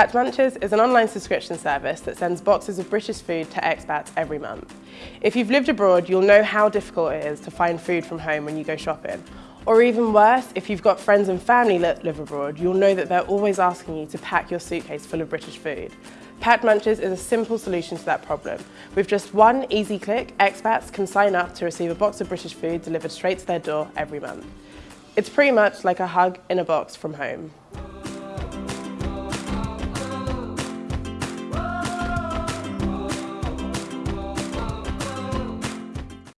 Packed Munches is an online subscription service that sends boxes of British food to expats every month. If you've lived abroad, you'll know how difficult it is to find food from home when you go shopping. Or even worse, if you've got friends and family that live abroad, you'll know that they're always asking you to pack your suitcase full of British food. Packed Munches is a simple solution to that problem. With just one easy click, expats can sign up to receive a box of British food delivered straight to their door every month. It's pretty much like a hug in a box from home.